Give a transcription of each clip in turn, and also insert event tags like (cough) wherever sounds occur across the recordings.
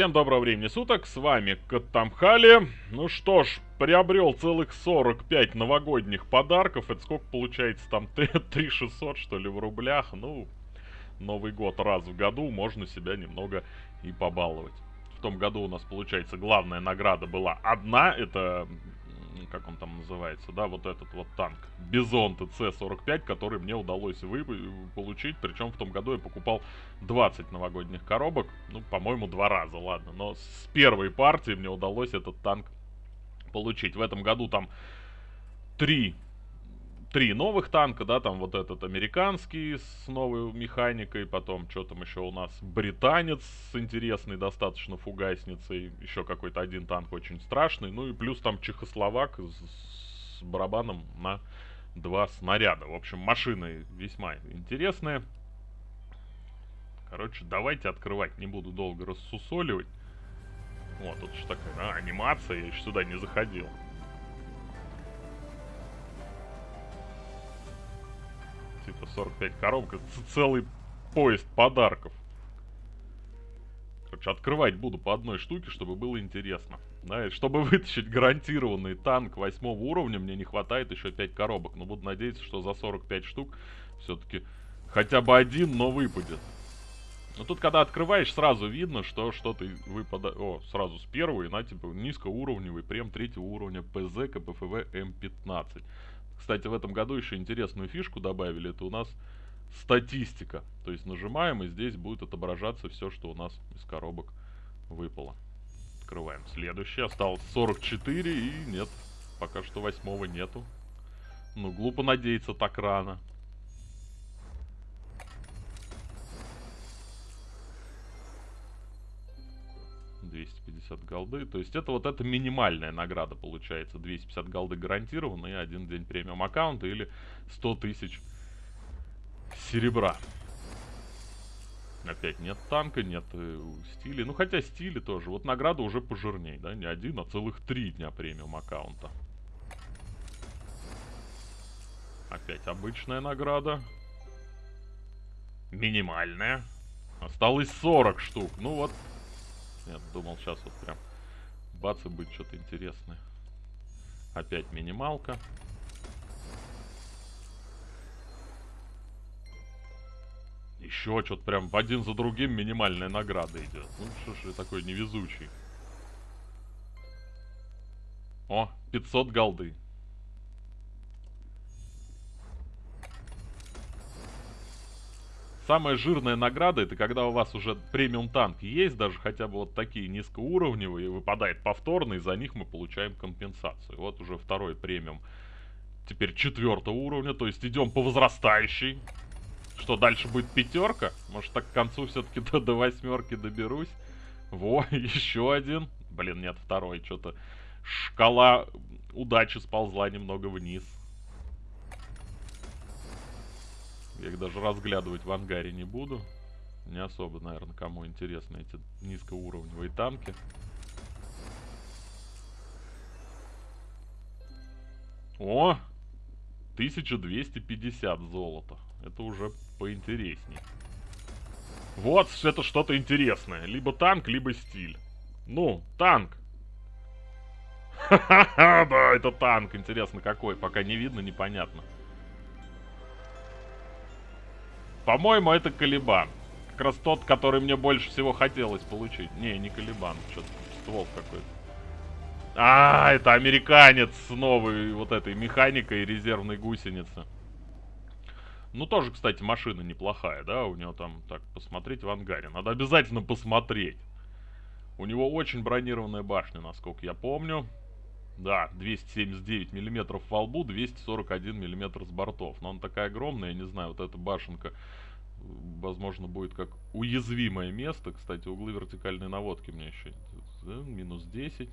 Всем доброго времени суток, с вами Катамхали. Ну что ж, приобрел целых 45 новогодних подарков. Это сколько получается там? (laughs) 3600 что ли в рублях? Ну, Новый год раз в году, можно себя немного и побаловать. В том году у нас, получается, главная награда была одна, это как он там называется, да, вот этот вот танк, Бизон ТЦ-45, который мне удалось вы получить, причем в том году я покупал 20 новогодних коробок, ну, по-моему, два раза, ладно, но с первой партии мне удалось этот танк получить. В этом году там три три новых танка, да, там вот этот американский с новой механикой, потом что там еще у нас, британец с интересной достаточно фугасницей, еще какой-то один танк очень страшный, ну и плюс там чехословак с, с барабаном на два снаряда. В общем, машины весьма интересные. Короче, давайте открывать, не буду долго рассусоливать. Вот, тут же такая а, анимация, я еще сюда не заходил. 45 коробок. целый поезд подарков. Короче, открывать буду по одной штуке, чтобы было интересно. Да, и чтобы (laughs) вытащить гарантированный танк восьмого уровня, мне не хватает еще 5 коробок. Но буду надеяться, что за 45 штук все-таки хотя бы один, но выпадет. Но тут, когда открываешь, сразу видно, что что-то выпадает... О, сразу с первой, на, типа, низкоуровневый прем третьего уровня ПЗ КПФВ М15. Кстати, в этом году еще интересную фишку добавили. Это у нас статистика. То есть нажимаем, и здесь будет отображаться все, что у нас из коробок выпало. Открываем следующий. Осталось 44, и нет, пока что восьмого нету. Ну, глупо надеяться так рано. 250 голды. То есть это вот эта минимальная награда получается. 250 голды гарантированно один день премиум аккаунта или 100 тысяч серебра. Опять нет танка, нет э, стиля. Ну хотя стили тоже. Вот награда уже пожирней, да? Не один, а целых три дня премиум аккаунта. Опять обычная награда. Минимальная. Осталось 40 штук. Ну вот, нет, думал сейчас вот прям бац и будет что-то интересное. Опять минималка. Еще что-то прям один за другим минимальная награда идет. Ну что ж я такой невезучий. О, 500 голды. Самая жирная награда, это когда у вас уже премиум танк есть, даже хотя бы вот такие низкоуровневые, выпадает повторно, и за них мы получаем компенсацию. Вот уже второй премиум, теперь четвертого уровня, то есть идем по возрастающей. Что, дальше будет пятерка? Может, так к концу все-таки до, до восьмерки доберусь? Во, (laughs) еще один. Блин, нет, второй, что-то шкала удачи сползла немного вниз. Я их даже разглядывать в ангаре не буду. Не особо, наверное, кому интересны эти низкоуровневые танки. О! 1250 золота. Это уже поинтересней. Вот, это что-то интересное. Либо танк, либо стиль. Ну, танк. (laughs) Ха-ха-ха, да, это танк. Интересно, какой. Пока не видно, непонятно. По-моему, это Калибан. Как раз тот, который мне больше всего хотелось получить. Не, не Калибан. Что-то ствол какой-то. А, это американец с новой вот этой механикой резервной гусеницы. Ну, тоже, кстати, машина неплохая, да? У него там, так, посмотреть в ангаре. Надо обязательно посмотреть. У него очень бронированная башня, насколько я помню. Да, 279 миллиметров во лбу, 241 миллиметр с бортов. Но она такая огромная, я не знаю, вот эта башенка, возможно, будет как уязвимое место. Кстати, углы вертикальной наводки мне еще... Минус 10.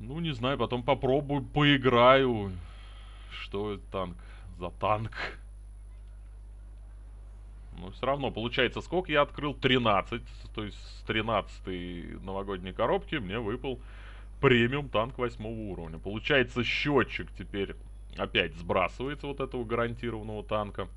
Ну, не знаю, потом попробую, поиграю. Что это танк? За танк. Но все равно, получается, сколько я открыл? 13. То есть с 13 новогодней коробки мне выпал премиум танк восьмого уровня. Получается, счетчик теперь опять сбрасывается вот этого гарантированного танка.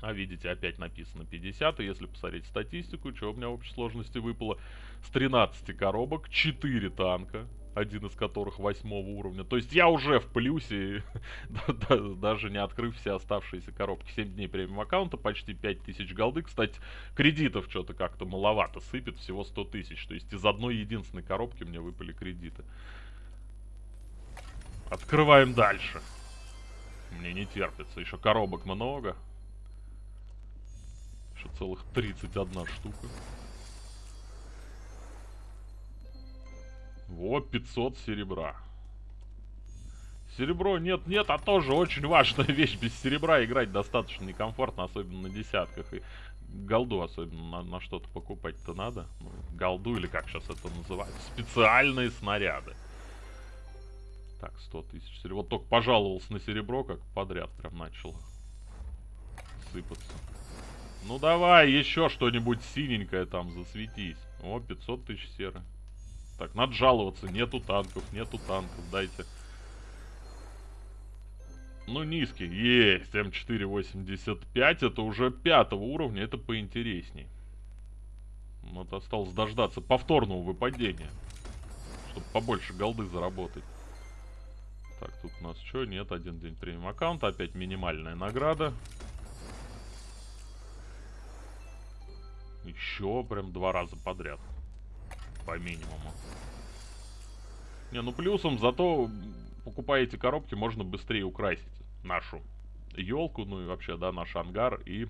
А видите, опять написано 50. И если посмотреть статистику, что у меня в общей сложности выпало? С 13 коробок 4 танка. Один из которых восьмого уровня. То есть я уже в плюсе, (laughs) даже не открыв все оставшиеся коробки. 7 дней премиум аккаунта, почти 5000 голды. Кстати, кредитов что-то как-то маловато сыпет, всего 100 тысяч. То есть из одной единственной коробки мне выпали кредиты. Открываем дальше. Мне не терпится. Еще коробок много. Еще целых 31 штука. Вот 500 серебра. Серебро нет, нет, а тоже очень важная (laughs) вещь. Без серебра играть достаточно некомфортно, особенно на десятках. И голду особенно на, на что-то покупать-то надо. Ну, голду или как сейчас это называют. Специальные снаряды. Так, 100 тысяч серебра. Вот только пожаловался на серебро, как подряд прям начал сыпаться. Ну давай, еще что-нибудь синенькое там засветись. О, 500 тысяч серы. Так, надо жаловаться. Нету танков, нету танков. Дайте. Ну, низкий. Есть. М485. Это уже пятого уровня. Это поинтересней. Вот осталось дождаться повторного выпадения. Чтобы побольше голды заработать. Так, тут у нас что? Нет, один день премиум аккаунта. Опять минимальная награда. Еще прям два раза подряд. По минимуму. Не, ну плюсом зато покупая эти коробки, можно быстрее украсить нашу елку, ну и вообще, да, наш ангар. И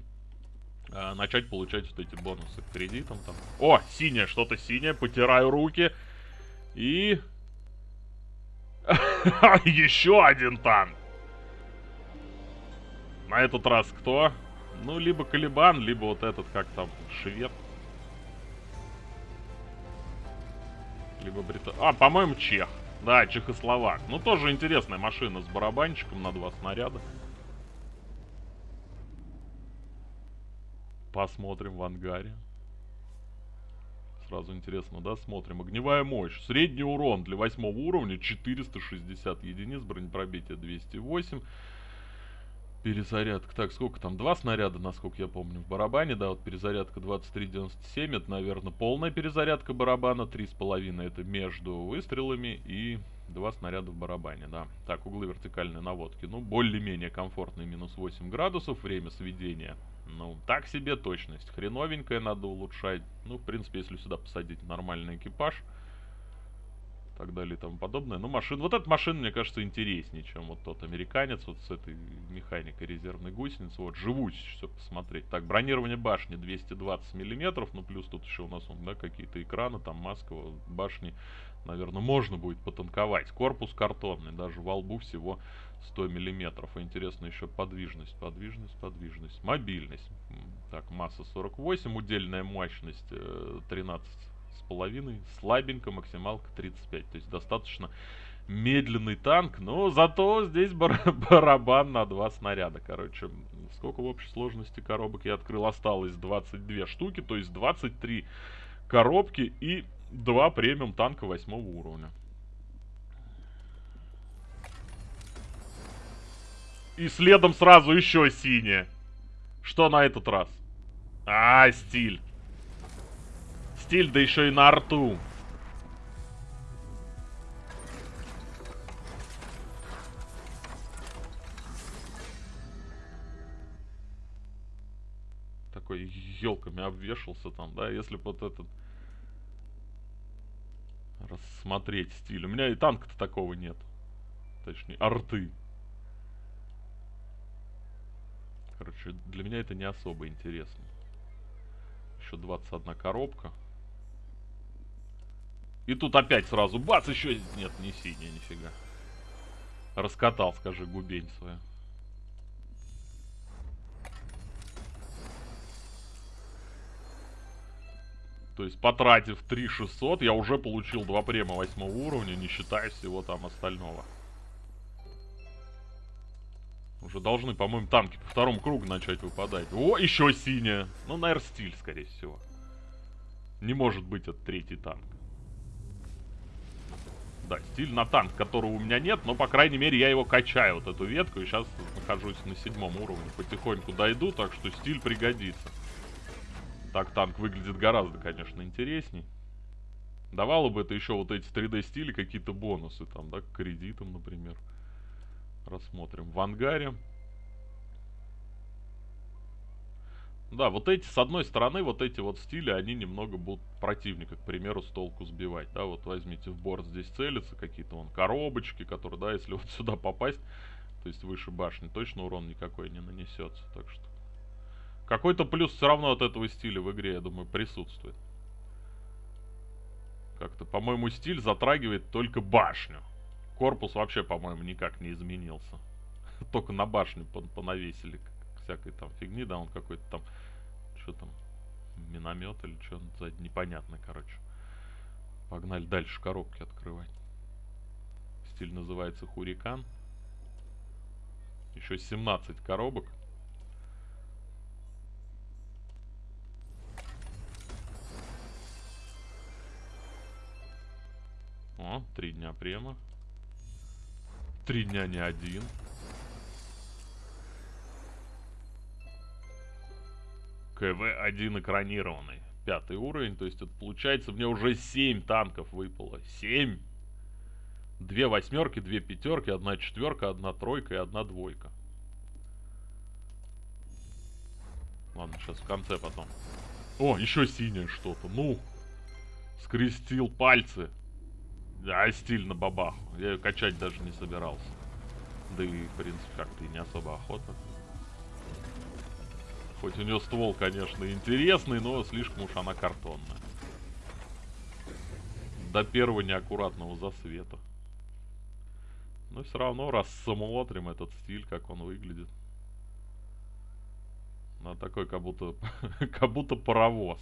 э, начать получать вот эти бонусы к кредитам там. О, синее, что-то синее. Потираю руки. И (laughs) Еще один танк. На этот раз кто? Ну, либо Калибан, либо вот этот, как там, швед. Либо Брита... А, по-моему, чех. Да, чехословак. Ну, тоже интересная машина с барабанчиком на два снаряда. Посмотрим в ангаре. Сразу интересно, да? Смотрим. Огневая мощь. Средний урон для восьмого уровня 460 единиц. Бронепробитие 208. Перезарядка. Так, сколько там? Два снаряда, насколько я помню, в барабане. Да, вот перезарядка 23.97. Это, наверное, полная перезарядка барабана. 3,5 это между выстрелами. И два снаряда в барабане, да. Так, углы вертикальной наводки. Ну, более-менее комфортный. Минус 8 градусов. Время сведения ну, так себе точность. Хреновенькая надо улучшать. Ну, в принципе, если сюда посадить нормальный экипаж. Так далее и тому подобное. Ну, машина... Вот эта машина, мне кажется, интереснее, чем вот тот американец. Вот с этой механикой резервной гусеницы. Вот, живуч все посмотреть. Так, бронирование башни 220 миллиметров. Ну, плюс тут еще у нас, да, какие-то экраны, там маска, башни. Наверное, можно будет потанковать. Корпус картонный. Даже во лбу всего 100 миллиметров. Интересно еще подвижность, подвижность, подвижность. Мобильность. Так, масса 48, удельная мощность 13 э, с половиной, слабенько, максималка 35. То есть достаточно медленный танк, но зато здесь бар (laughs) барабан на два снаряда. Короче, сколько в общей сложности коробок я открыл? Осталось 22 штуки, то есть 23 коробки и два премиум танка 8 уровня. И следом сразу еще синее. Что на этот раз? А, стиль. Стиль, да еще и на арту. Такой елками обвешался там, да, если бы вот этот рассмотреть стиль. У меня и танка-то такого нет. Точнее, арты. Короче, для меня это не особо интересно. Еще 21 коробка. И тут опять сразу бац, еще... Нет, не синяя, нифига. Раскатал, скажи, губень свою. То есть, потратив 3600, я уже получил два према 8 уровня, не считая всего там остального. Уже должны, по-моему, танки по второму кругу начать выпадать. О, еще синяя. Ну, наверное, стиль, скорее всего. Не может быть это третий танк. Да, стиль на танк, которого у меня нет, но, по крайней мере, я его качаю, вот эту ветку, и сейчас нахожусь на седьмом уровне. Потихоньку дойду, так что стиль пригодится. Так танк выглядит гораздо, конечно, интересней. Давало бы это еще вот эти 3D стили какие-то бонусы, там, да, к кредитам, например. Рассмотрим. В ангаре. Да, вот эти, с одной стороны, вот эти вот стили, они немного будут противника, к примеру, с толку сбивать. Да, вот возьмите в борт, здесь целятся какие-то вон коробочки, которые, да, если (laughs) вот сюда попасть, то есть выше башни, точно урон никакой не нанесется. Так что какой-то плюс все равно от этого стиля в игре, я думаю, присутствует. Как-то, по-моему, стиль затрагивает только башню. Корпус вообще, по-моему, никак не изменился. (laughs) Только на башню понавесили всякой там фигни, да, он какой-то там, что там, миномет или что, за непонятно, короче. Погнали дальше коробки открывать. Стиль называется Хурикан. Еще 17 коробок. О, три дня према. Три дня не один. КВ-1 экранированный. Пятый уровень, то есть это получается мне уже 7 танков выпало. 7! Две восьмерки, две пятерки, одна четверка, одна тройка и одна двойка. Ладно, сейчас в конце потом. О, еще синее что-то. Ну, скрестил пальцы. Да, стиль на бабаху. Я ее качать даже не собирался. Да и, в принципе, как-то и не особо охота. Хоть у нее ствол, конечно, интересный, но слишком уж она картонная. До первого неаккуратного засвета. Но все равно рассмотрим этот стиль, как он выглядит. На такой, как будто, (laughs) как будто паровоз.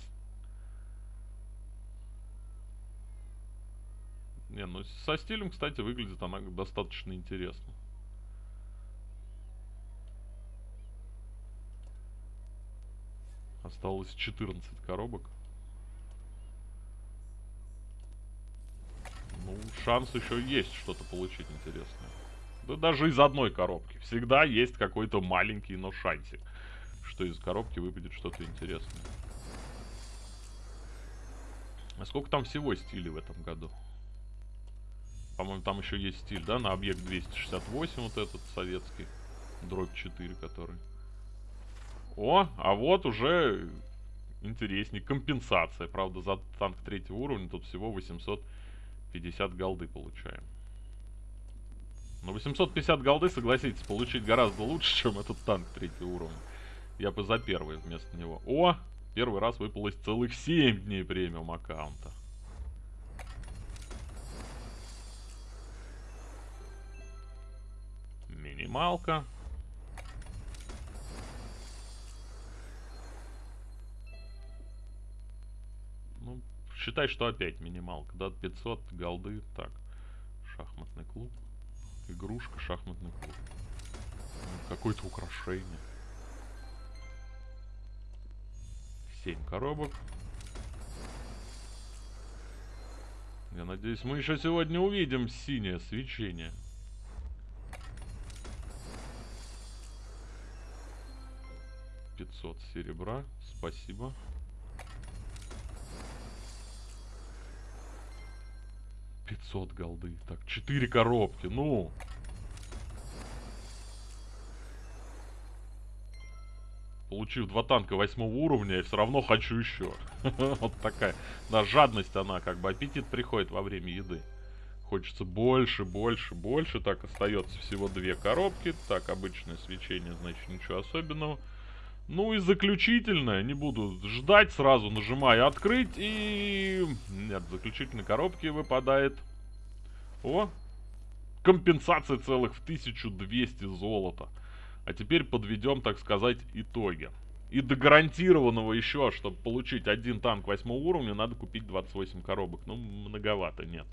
Не, ну со стилем, кстати, выглядит она достаточно интересно. Осталось 14 коробок. Ну, шанс еще есть что-то получить интересное. Да даже из одной коробки. Всегда есть какой-то маленький, но шансик, что из коробки выпадет что-то интересное. А сколько там всего стилей в этом году? По-моему, там еще есть стиль, да, на объект 268, вот этот советский. Дробь 4, который. О, а вот уже интересней. Компенсация. Правда, за танк третьего уровня тут всего 850 голды получаем. Но 850 голды, согласитесь, получить гораздо лучше, чем этот танк третьего уровня. Я бы за первый вместо него. О, первый раз выпалось целых 7 дней премиум аккаунта. Минималка. Считай, что опять минималка. Да, 500 голды. Так, шахматный клуб. Игрушка, шахматный клуб. Ну, Какое-то украшение. 7 коробок. Я надеюсь, мы еще сегодня увидим синее свечение. 500 серебра. Спасибо. Пятьсот голды. Так, четыре коробки. Ну. Получив два танка восьмого уровня, я все равно хочу еще. (laughs) вот такая. Да, жадность она, как бы аппетит приходит во время еды. Хочется больше, больше, больше. Так, остается всего две коробки. Так, обычное свечение, значит, ничего особенного. Ну и заключительное, не буду ждать, сразу нажимаю открыть и... Нет, заключительной коробке выпадает... О! Компенсация целых в 1200 золота. А теперь подведем, так сказать, итоги. И до гарантированного еще, чтобы получить один танк 8 уровня, надо купить 28 коробок. Ну, многовато, нет.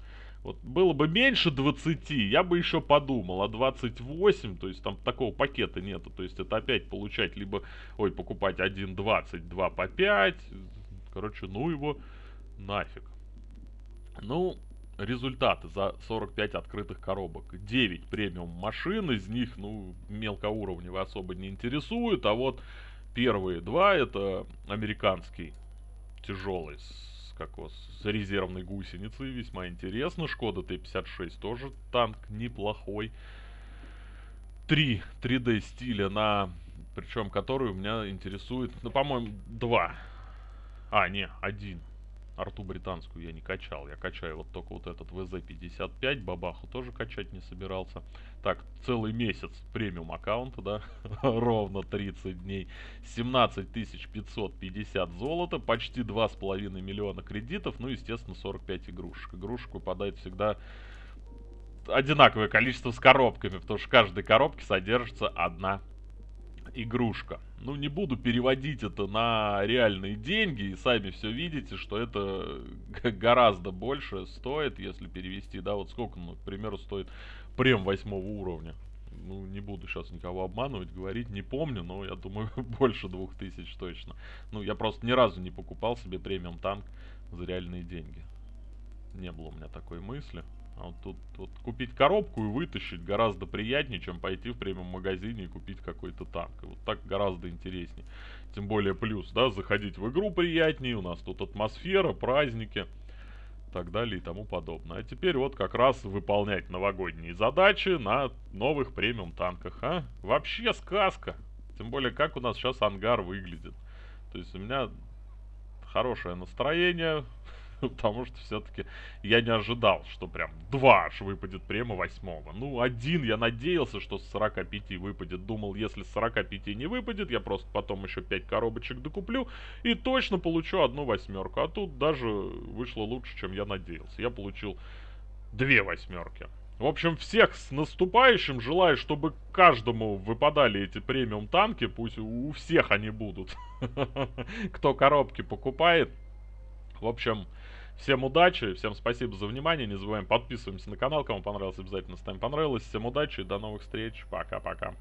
Вот было бы меньше 20, я бы еще подумал, а 28, то есть там такого пакета нету, то есть это опять получать либо, ой, покупать 1.20, 2 по 5, короче, ну его нафиг. Ну, результаты за 45 открытых коробок. 9 премиум машин, из них, ну, мелкоуровневые особо не интересуют, а вот первые два это американский тяжелый его, с резервной гусеницей, весьма интересно. Шкода Т-56 тоже танк неплохой. Три 3D стиля на... Причем который у меня интересует, ну, по-моему, два. А, не, один арту британскую я не качал. Я качаю вот только вот этот ВЗ-55. Бабаху тоже качать не собирался. Так, целый месяц премиум аккаунта, да? (laughs) Ровно 30 дней. 17 550 золота. Почти 2,5 миллиона кредитов. Ну, естественно, 45 игрушек. Игрушек выпадает всегда одинаковое количество с коробками. Потому что в каждой коробке содержится одна игрушка. Ну, не буду переводить это на реальные деньги, и сами все видите, что это гораздо больше стоит, если перевести, да, вот сколько, ну, к примеру, стоит прем восьмого уровня. Ну, не буду сейчас никого обманывать, говорить, не помню, но я думаю, (laughs) больше двух тысяч точно. Ну, я просто ни разу не покупал себе премиум танк за реальные деньги. Не было у меня такой мысли. А вот тут вот купить коробку и вытащить гораздо приятнее, чем пойти в премиум магазине и купить какой-то танк. И вот так гораздо интереснее. Тем более плюс, да, заходить в игру приятнее, у нас тут атмосфера, праздники, так далее и тому подобное. А теперь вот как раз выполнять новогодние задачи на новых премиум танках, а? Вообще сказка. Тем более, как у нас сейчас ангар выглядит. То есть у меня хорошее настроение, (laughs) потому что все-таки я не ожидал, что прям два аж выпадет прямо восьмого. Ну, один я надеялся, что с 45 выпадет. Думал, если с 45 не выпадет, я просто потом еще 5 коробочек докуплю и точно получу одну восьмерку. А тут даже вышло лучше, чем я надеялся. Я получил две восьмерки. В общем, всех с наступающим. Желаю, чтобы каждому выпадали эти премиум танки. Пусть у всех они будут. (laughs) Кто коробки покупает. В общем, Всем удачи, всем спасибо за внимание. Не забываем подписываемся на канал. Кому понравилось, обязательно ставим понравилось. Всем удачи, до новых встреч. Пока-пока.